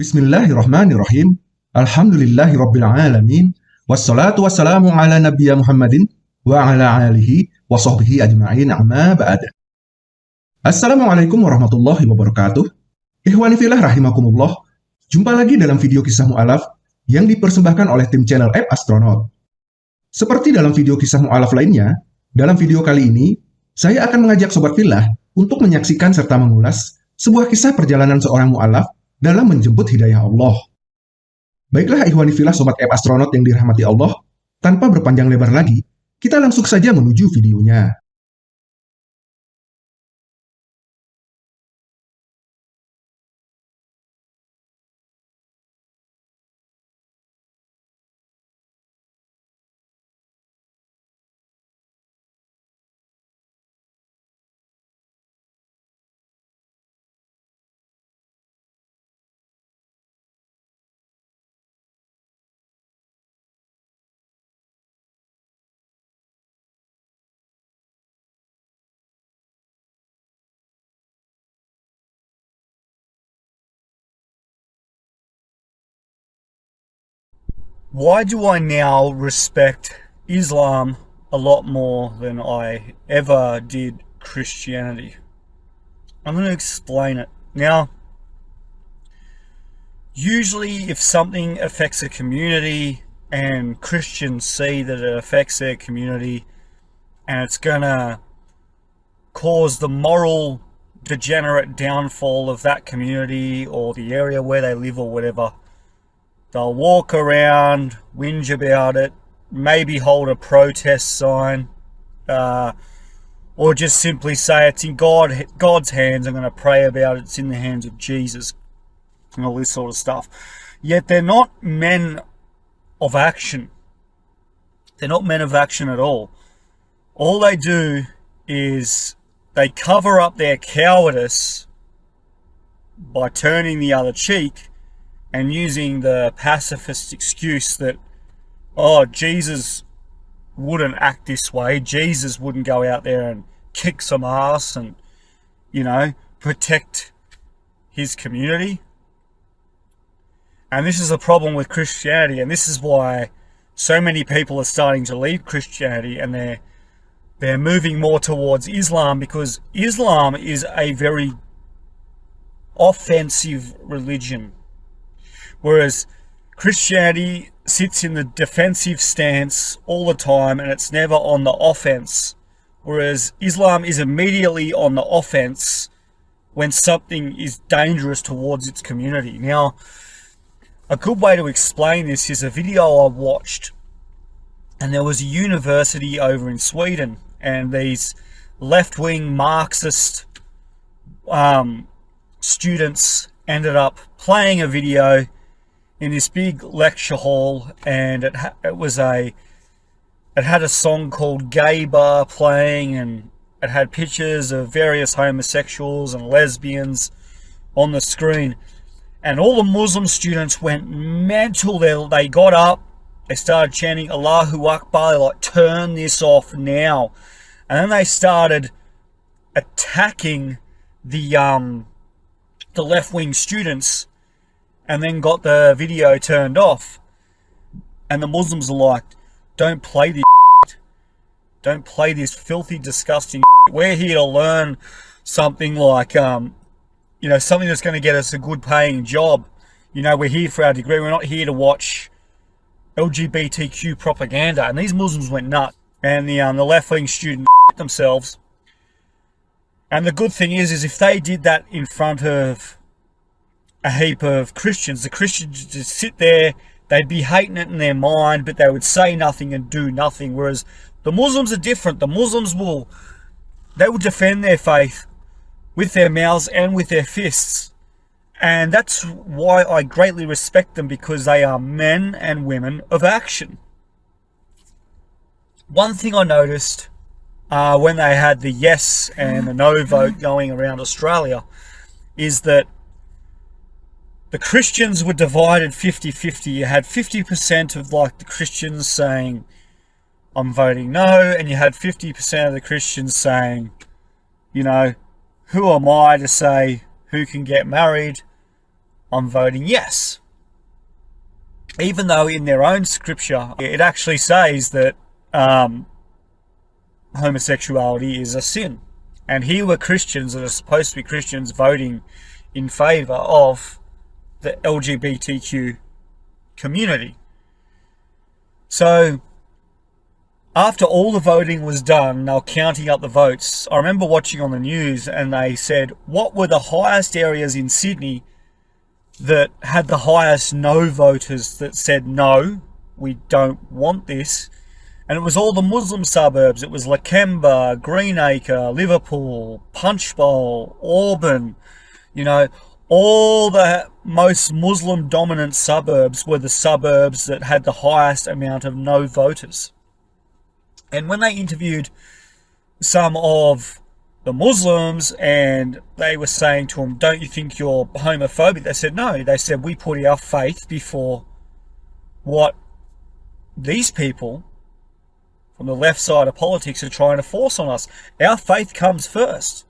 Bismillahirrahmanirrahim. Alhamdulillahi rabbil alamin. Wassalatu wassalamu ala nabiyya Muhammadin wa ala alihi wa sahbihi ajma'in amma ba'd. Assalamualaikum warahmatullahi wabarakatuh. Ikhwani filah rahimakumullah. Jumpa lagi dalam video kisah mu'alaf yang dipersembahkan oleh tim channel App Astronaut. Seperti dalam video kisah mu'alaf lainnya, dalam video kali ini, saya akan mengajak Sobat Filah untuk menyaksikan serta mengulas sebuah kisah perjalanan seorang mu'alaf dalam menjemput hidayah Allah. Baiklah ikhwani filah Sobat App Astronaut yang dirahmati Allah, tanpa berpanjang lebar lagi, kita langsung saja menuju videonya. Why do I now respect Islam a lot more than I ever did Christianity? I'm going to explain it. Now, usually if something affects a community and Christians see that it affects their community and it's going to cause the moral degenerate downfall of that community or the area where they live or whatever, They'll walk around, whinge about it, maybe hold a protest sign, uh, or just simply say it's in God, God's hands. I'm going to pray about it. It's in the hands of Jesus, and all this sort of stuff. Yet they're not men of action. They're not men of action at all. All they do is they cover up their cowardice by turning the other cheek and using the pacifist excuse that, oh, Jesus wouldn't act this way. Jesus wouldn't go out there and kick some ass and, you know, protect his community. And this is a problem with Christianity, and this is why so many people are starting to leave Christianity and they're they're moving more towards Islam because Islam is a very offensive religion Whereas Christianity sits in the defensive stance all the time and it's never on the offense. Whereas Islam is immediately on the offense when something is dangerous towards its community. Now, a good way to explain this is a video I watched and there was a university over in Sweden and these left-wing Marxist um, students ended up playing a video in this big lecture hall and it, it was a it had a song called Gay Bar playing and it had pictures of various homosexuals and lesbians on the screen. And all the Muslim students went mental. They, they got up they started chanting Allahu Akbar like turn this off now. And then they started attacking the um the left-wing students and then got the video turned off. And the Muslims are like, don't play this Don't play this filthy, disgusting We're here to learn something like, um, you know, something that's going to get us a good paying job. You know, we're here for our degree. We're not here to watch LGBTQ propaganda. And these Muslims went nuts. And the, um, the left-wing students themselves. And the good thing is, is if they did that in front of a heap of Christians. The Christians just sit there, they'd be hating it in their mind, but they would say nothing and do nothing. Whereas the Muslims are different. The Muslims will, they will defend their faith with their mouths and with their fists. And that's why I greatly respect them because they are men and women of action. One thing I noticed uh, when they had the yes and the no vote going around Australia is that the Christians were divided 50-50. You had 50% of like the Christians saying, I'm voting no, and you had 50% of the Christians saying, you know, who am I to say who can get married? I'm voting yes. Even though in their own scripture it actually says that um, homosexuality is a sin. And here were Christians that are supposed to be Christians voting in favour of the LGBTQ community. So after all the voting was done, they were counting up the votes. I remember watching on the news and they said, what were the highest areas in Sydney that had the highest no voters that said, no, we don't want this. And it was all the Muslim suburbs. It was Lakemba, Greenacre, Liverpool, Punchbowl, Auburn. You know, all the most Muslim dominant suburbs were the suburbs that had the highest amount of no voters. And when they interviewed some of the Muslims and they were saying to them, don't you think you're homophobic? They said, no. They said, we put our faith before what these people from the left side of politics are trying to force on us. Our faith comes first.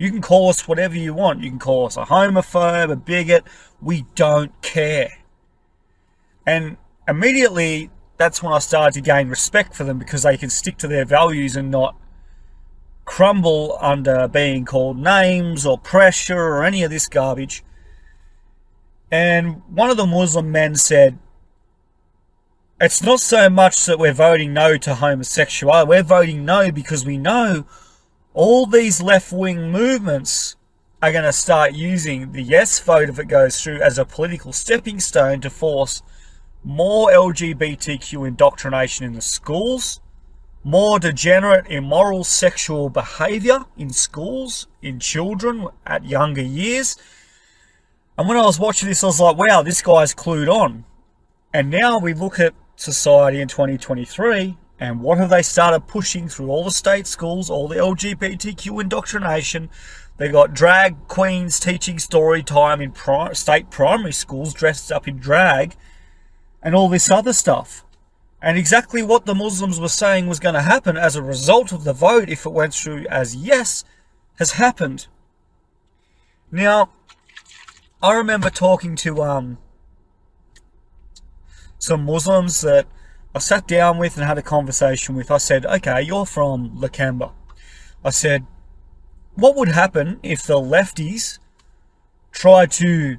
You can call us whatever you want. You can call us a homophobe, a bigot. We don't care. And immediately that's when I started to gain respect for them because they can stick to their values and not crumble under being called names or pressure or any of this garbage. And one of the Muslim men said, it's not so much that we're voting no to homosexuality. We're voting no because we know all these left-wing movements are going to start using the yes vote if it goes through as a political stepping stone to force more LGBTQ indoctrination in the schools, more degenerate, immoral sexual behavior in schools, in children at younger years. And when I was watching this, I was like, wow, this guy's clued on. And now we look at society in 2023, and what have they started pushing through all the state schools, all the LGBTQ indoctrination? They got drag queens teaching story time in pri state primary schools dressed up in drag and all this other stuff. And exactly what the Muslims were saying was going to happen as a result of the vote, if it went through as yes, has happened. Now, I remember talking to um, some Muslims that I sat down with and had a conversation with. I said, okay, you're from Lakemba. I said, what would happen if the lefties tried to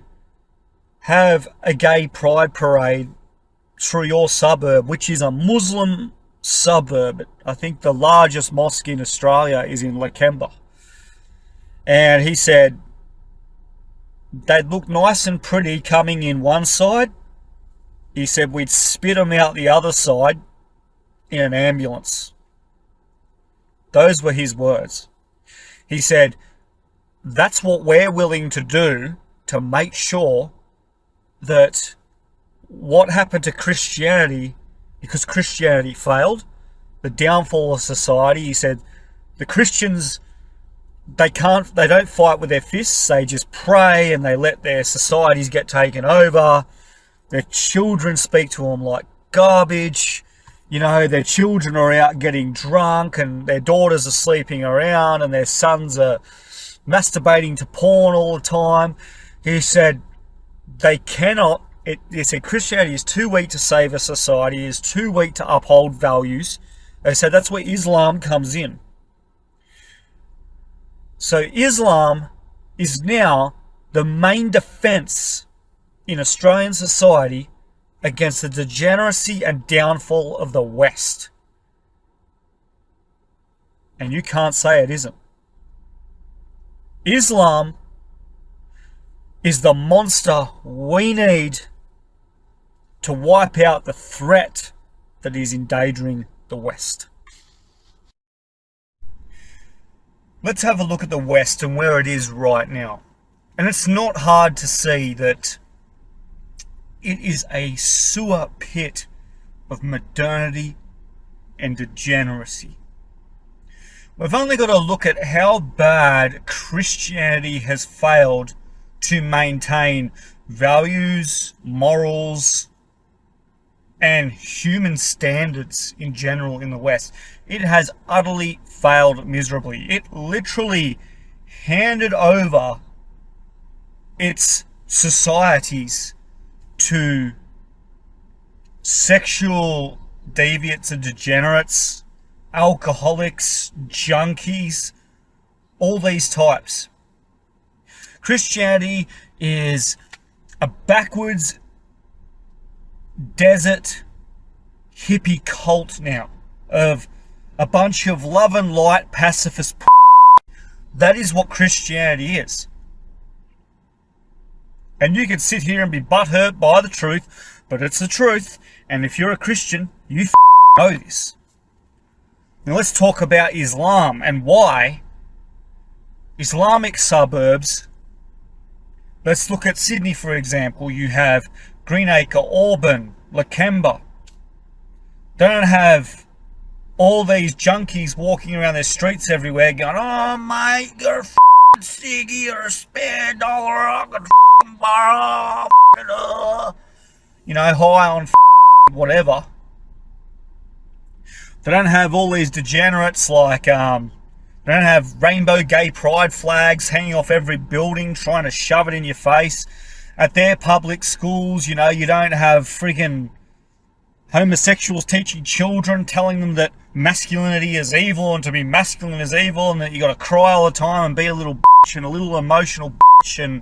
have a gay pride parade through your suburb, which is a Muslim suburb. I think the largest mosque in Australia is in Lakemba. And he said they'd look nice and pretty coming in one side. He said we'd spit them out the other side in an ambulance. Those were his words. He said, that's what we're willing to do to make sure that what happened to Christianity, because Christianity failed, the downfall of society, he said, the Christians, they can't, they don't fight with their fists, they just pray and they let their societies get taken over. Their children speak to them like garbage. You know, their children are out getting drunk and their daughters are sleeping around and their sons are masturbating to porn all the time. He said, they cannot it, they said Christianity is too weak to save a society, is too weak to uphold values. They said that's where Islam comes in. So Islam is now the main defense in Australian society against the degeneracy and downfall of the West. And you can't say it isn't. Islam is the monster we need to wipe out the threat that is endangering the West. Let's have a look at the West and where it is right now. And it's not hard to see that it is a sewer pit of modernity and degeneracy. We've only got to look at how bad Christianity has failed to maintain values, morals, and human standards in general in the West. It has utterly failed miserably. It literally handed over its societies to sexual deviants and degenerates, alcoholics, junkies, all these types. Christianity is a backwards desert hippie cult now of a bunch of love and light pacifist. That is what Christianity is. And you can sit here and be butthurt by the truth, but it's the truth. And if you're a Christian, you know this. Now let's talk about Islam and why Islamic suburbs. Let's look at Sydney, for example. You have Greenacre, Auburn, Lakemba. They don't have all these junkies walking around their streets everywhere going, oh mate, you're a ciggy or a spare dollar, I could you know, high on whatever. They don't have all these degenerates like, um, they don't have rainbow gay pride flags hanging off every building trying to shove it in your face. At their public schools, you know, you don't have friggin' homosexuals teaching children, telling them that masculinity is evil and to be masculine is evil and that you got to cry all the time and be a little bitch and a little emotional bitch and,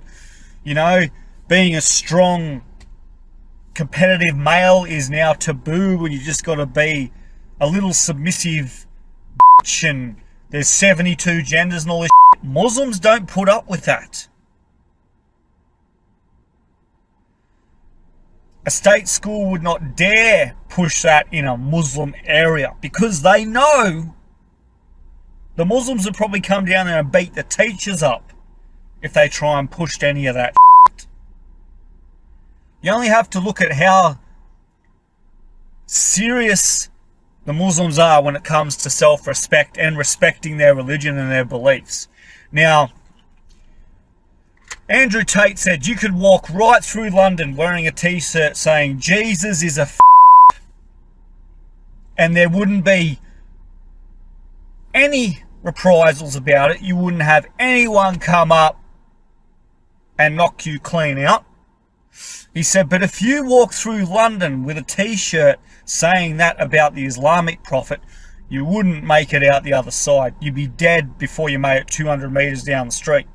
you know, being a strong competitive male is now taboo and you just got to be a little submissive bitch and there's 72 genders and all this shit. Muslims don't put up with that. A state school would not dare push that in a Muslim area because they know the Muslims would probably come down there and beat the teachers up if they try and push any of that. Shit. You only have to look at how serious the Muslims are when it comes to self-respect and respecting their religion and their beliefs. Now, Andrew Tate said you could walk right through London wearing a t-shirt saying Jesus is a and there wouldn't be any reprisals about it. You wouldn't have anyone come up and knock you clean out. He said, but if you walk through London with a t-shirt saying that about the Islamic prophet, you wouldn't make it out the other side. You'd be dead before you made it 200 meters down the street.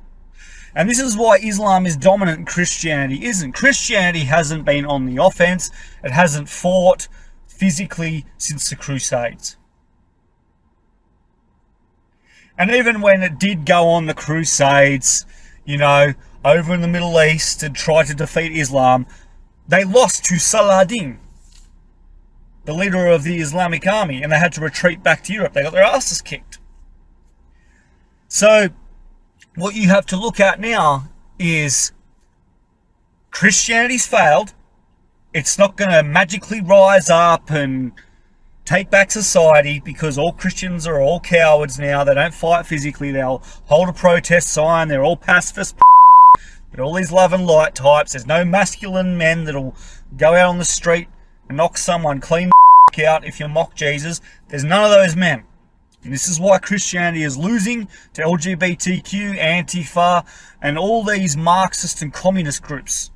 And this is why Islam is dominant Christianity isn't. Christianity hasn't been on the offense. It hasn't fought physically since the Crusades. And even when it did go on the Crusades, you know, over in the Middle East and try to defeat Islam, they lost to Saladin, the leader of the Islamic army, and they had to retreat back to Europe. They got their asses kicked. So what you have to look at now is Christianity's failed. It's not going to magically rise up and take back society because all Christians are all cowards now. They don't fight physically. They'll hold a protest sign. They're all pacifist. But all these love and light types. There's no masculine men that'll go out on the street and knock someone clean out if you mock Jesus. There's none of those men. And this is why Christianity is losing to LGBTQ, Antifa, and all these Marxist and communist groups.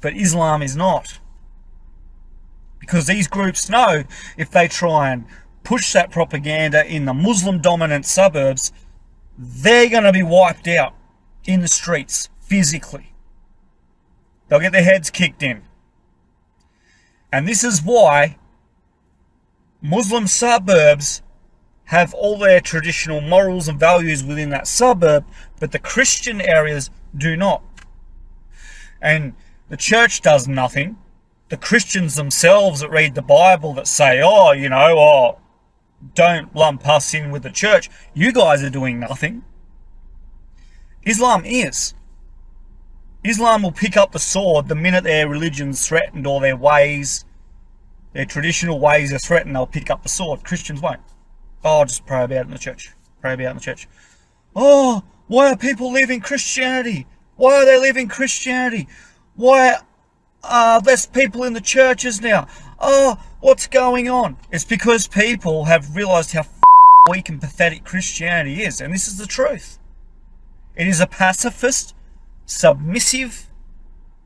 But Islam is not. Because these groups know if they try and push that propaganda in the Muslim dominant suburbs, they're going to be wiped out in the streets physically. They'll get their heads kicked in. And this is why Muslim suburbs have all their traditional morals and values within that suburb, but the Christian areas do not. And the church does nothing. The Christians themselves that read the Bible that say, oh, you know, oh, don't lump us in with the church. You guys are doing nothing. Islam is. Islam will pick up the sword the minute their religion's threatened or their ways, their traditional ways are threatened, they'll pick up the sword. Christians won't. Oh, just pray about it in the church. Pray about it in the church. Oh, why are people leaving Christianity? Why are they leaving Christianity? Why are less people in the churches now? Oh, what's going on? It's because people have realized how weak and pathetic Christianity is. And this is the truth. It is a pacifist, submissive,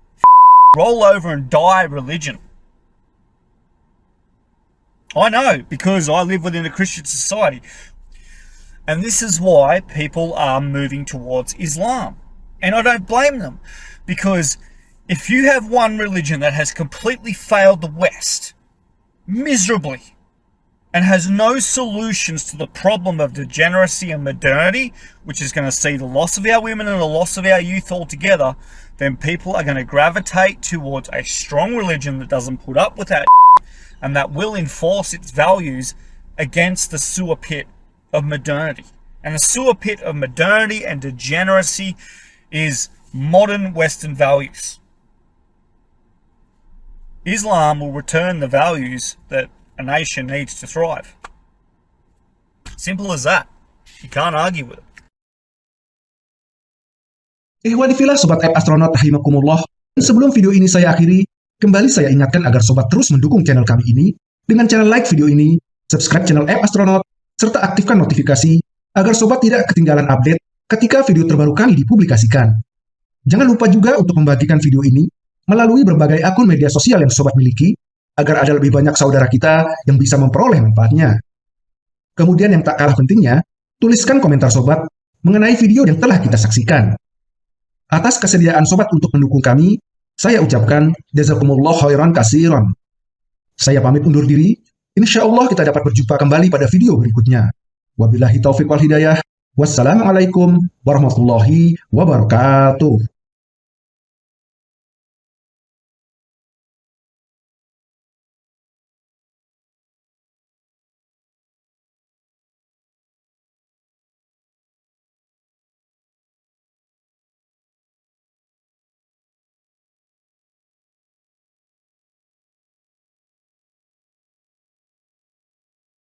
roll over and die religion. I know because I live within a Christian society. And this is why people are moving towards Islam. And I don't blame them because if you have one religion that has completely failed the West miserably and has no solutions to the problem of degeneracy and modernity, which is going to see the loss of our women and the loss of our youth altogether, then people are going to gravitate towards a strong religion that doesn't put up with that and that will enforce its values against the sewer pit of modernity. And the sewer pit of modernity and degeneracy is modern Western values. Islam will return the values that a nation needs to thrive. Simple as that. You can't argue with it. Sobat App Astronaut Rahimakumullah. Sebelum video ini saya akhiri, kembali saya ingatkan agar Sobat terus mendukung channel kami ini dengan cara like video ini, subscribe channel App Astronaut, serta aktifkan notifikasi agar Sobat tidak ketinggalan update ketika video terbaru kami dipublikasikan. Jangan lupa juga untuk membagikan video ini melalui berbagai akun media sosial yang Sobat miliki, agar ada lebih banyak saudara kita yang bisa memperoleh manfaatnya. Kemudian yang tak kalah pentingnya, tuliskan komentar Sobat mengenai video yang telah kita saksikan. Atas kesediaan sobat untuk mendukung kami, saya ucapkan jazakumullah khairan kasiran. Saya pamit undur diri. Insya Allah kita dapat berjumpa kembali pada video berikutnya. Wabillahi taufiq wal hidayah. Wassalamualaikum warahmatullahi wabarakatuh.